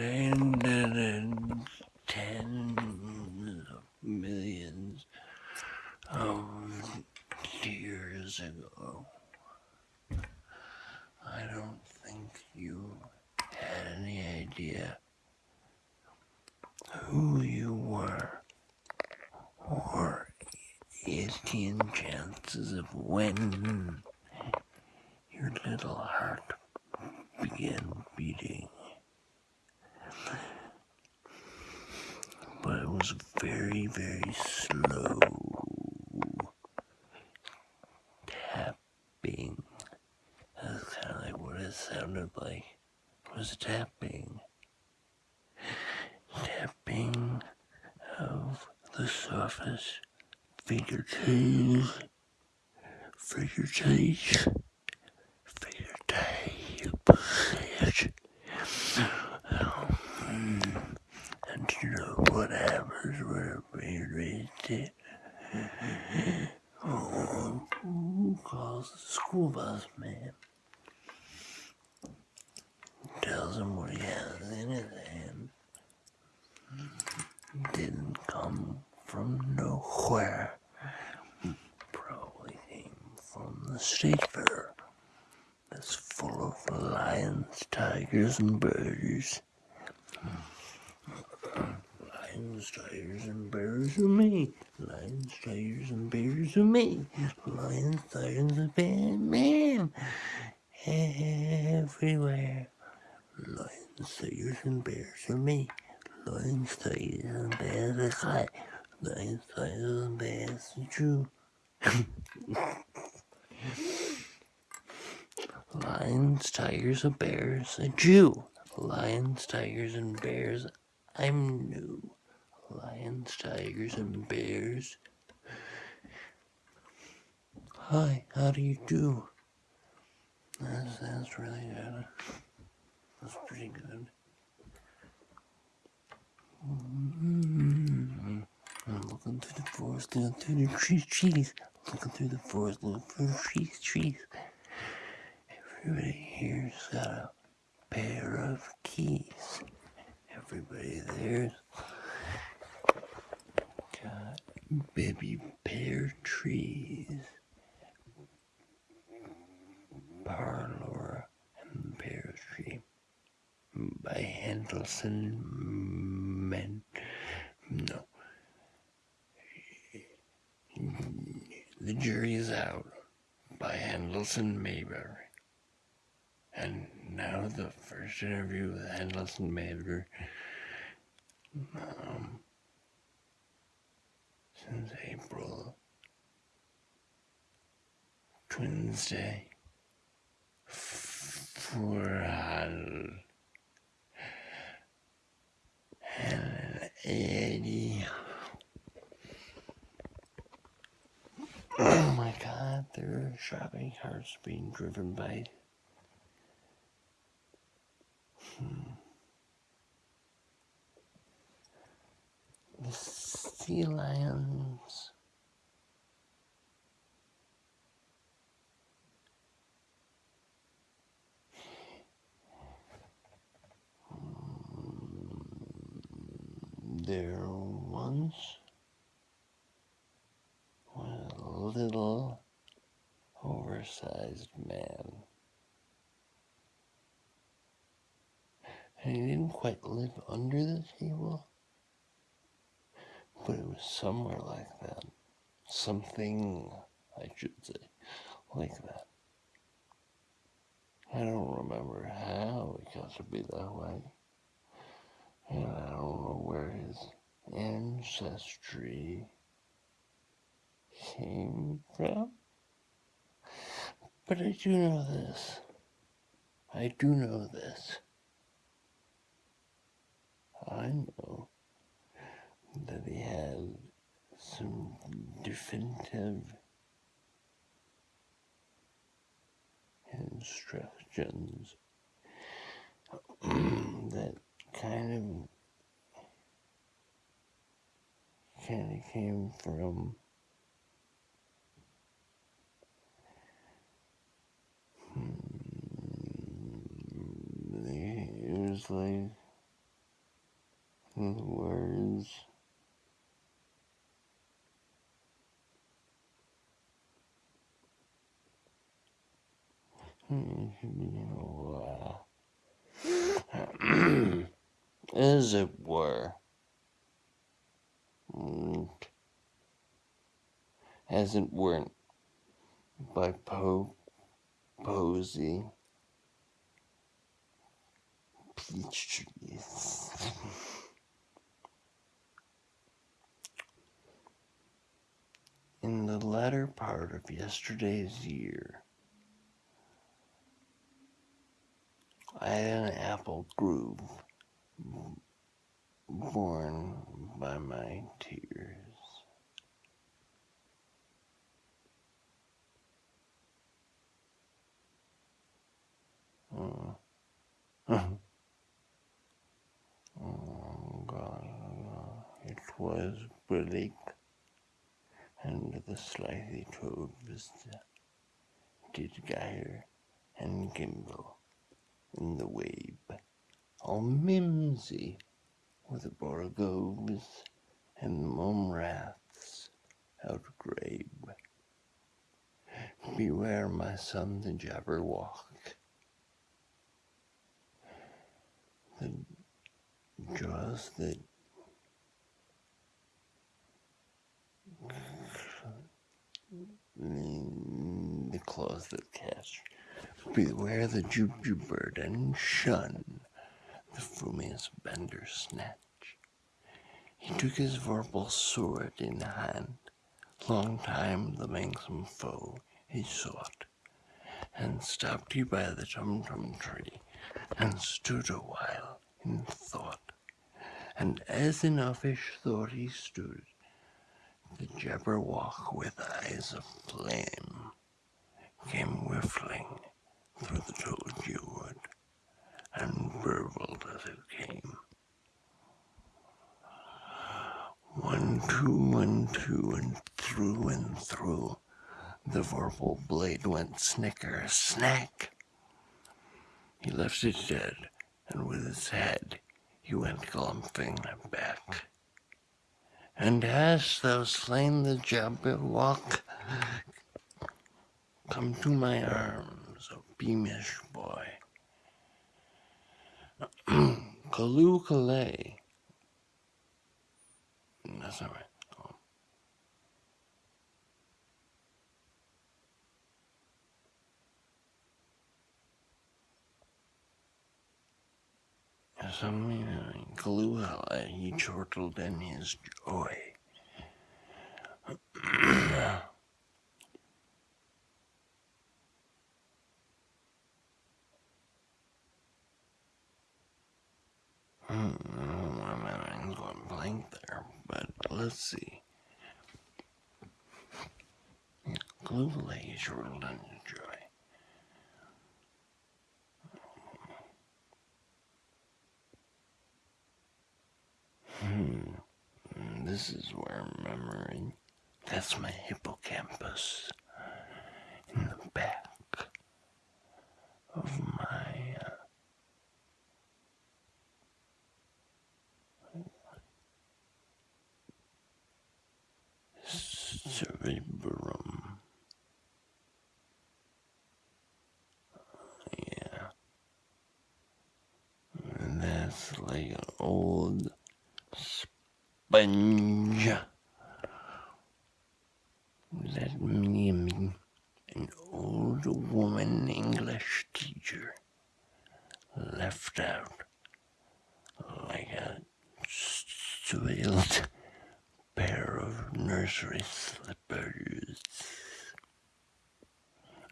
and then tens of millions of years ago. I don't think you had any idea who you were or 18 chances of when your little heart began beating. But it was very, very slow tapping. That's kind of like what it sounded like. It was tapping. Tapping of the surface fingertips, fingertips, fingertips. Um, and you know what happens when a baby it? Oh, who school bus man? Tells him what he has in his hand. Didn't come from nowhere. Probably came from the state fair. That's full of lions, tigers, and bears. Lions, tigers, and bears are me. Lions, tigers, and bears are me. Lions, tigers, and bears, man. Everywhere. Lions, tigers, and bears are me. Lions, tigers, and bears are high. Lions, tigers, and bears are true. Lions, tigers, and bears, a Jew. Lions, tigers, and bears, I'm new. Lions, tigers, and bears. Hi, how do you do? That's, that's really good. That's pretty good. Mm-hmm. I'm looking through the forest, looking through the trees, trees. Looking through the forest, looking for trees, trees. Everybody here's got a pair of keys. Everybody there's baby pear trees. Parlor and Pear Tree by Hendelson Men. No. The jury is out by Hendelson Mayberry. And now the first interview with Hendelson Mayberry. Um, since April Twins Day for and Oh my god, there are shopping carts being driven by. Hmm. The sea lions. There once was a little oversized man. And he didn't quite live under the table, but it was somewhere like that. Something, I should say, like that. I don't remember how it got to be that way. And I don't ancestry came from. But I do know this. I do know this. I know that he had some definitive instructions that kind of kind of came from hmm, it was like the words. As it were, Mm. as it weren't by po- Posey. Peach trees. In the latter part of yesterday's year, I had an apple grove born by my tears. Oh. oh God, it was bleak, and the slightly toad vista did gyre and gimble in the wabe, all mimsy with the borogoves and the mome raths outgrabe. Beware, my son, the jabberwock, the jaws that the mm, claws that catch. Beware the jubjub bird and shun the frumious Bandersnatch. He took his vorpal sword in hand, long time the manxome foe he sought, and stopped he by the tum-tum tree, and stood a while in thought. And as in uffish thought he stood, the Jabberwock with eyes of flame came whiffling through the tulgey wood, and burbled as it came. One, two, one, two, and through and through the vorpal blade went snicker, snack. He left it dead, and with his head he went glumping back. And hast thou slain the Jabberwock? Come to my arms, O beamish boy. Callooh Callay. Mm, that's not right. Oh. Some Callooh Callay, he chortled in his joy. Hmm, my mind's going blank there, but let's see. Glue in his joy. Hmm. This is where memory. That's my hippocampus in the back of my. Uh, cerebrum. Yeah. And that's like an old sponge. Let me, an old woman English teacher, left out like a soiled pair of nursery slippers.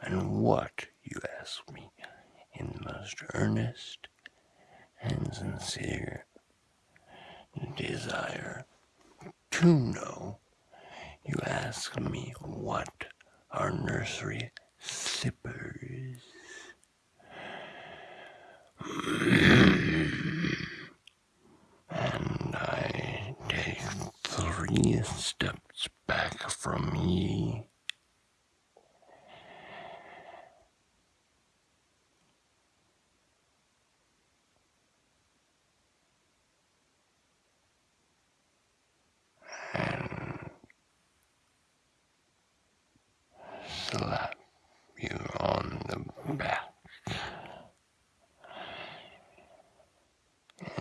And what, you ask me, in the most earnest and sincere desire to know, you ask me what are nursery slippers? and I take three steps back from ye. slap you on the back.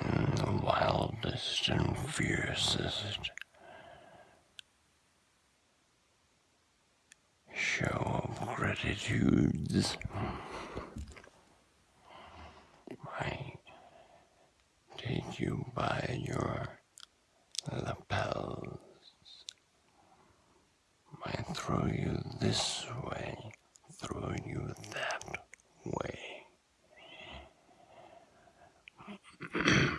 In the wildest and fiercest show of gratitudes, I take you by your lapels. I throw you this way, throw you that way.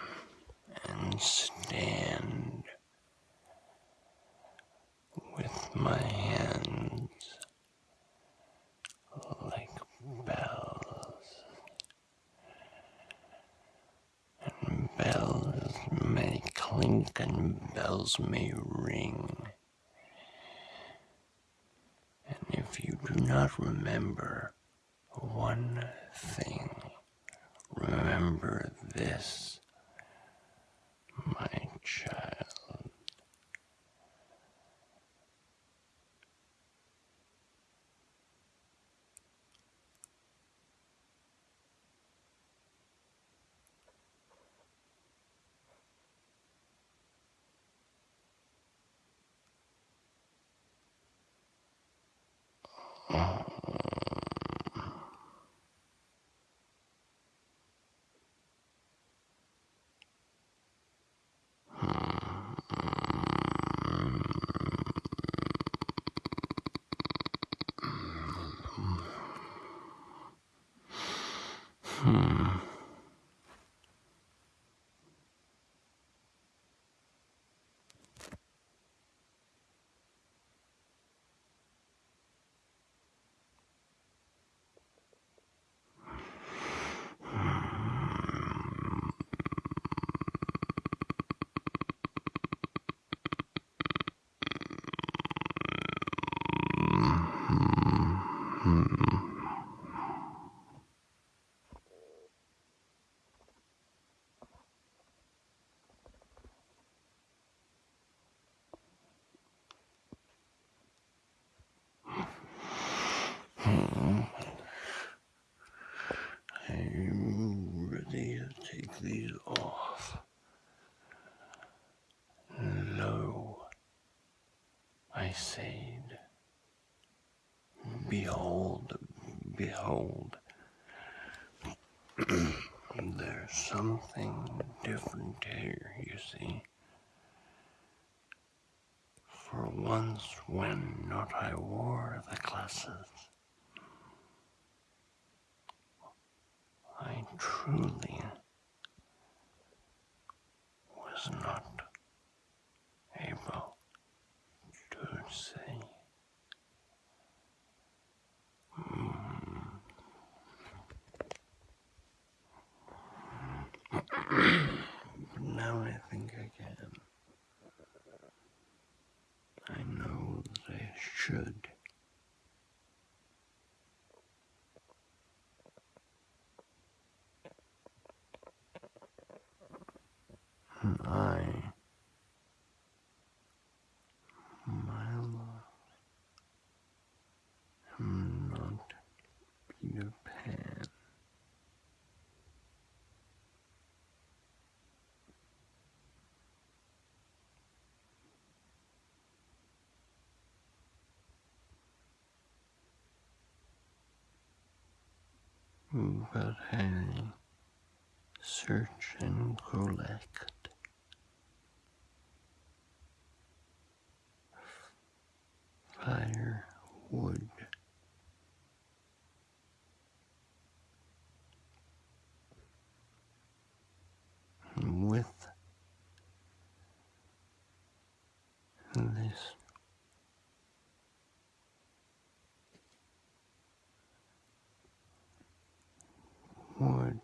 and stand with my hands like bells. And bells may clink and bells may ring. And if you do not remember one thing, remember this, my child. I'm ready to take these off. Lo, I said, behold, behold, there's something different here, you see. For once, when not I wore the glasses, I truly was not able to say. But now I think I can. I know that I should. I search and collect firewood. With this wood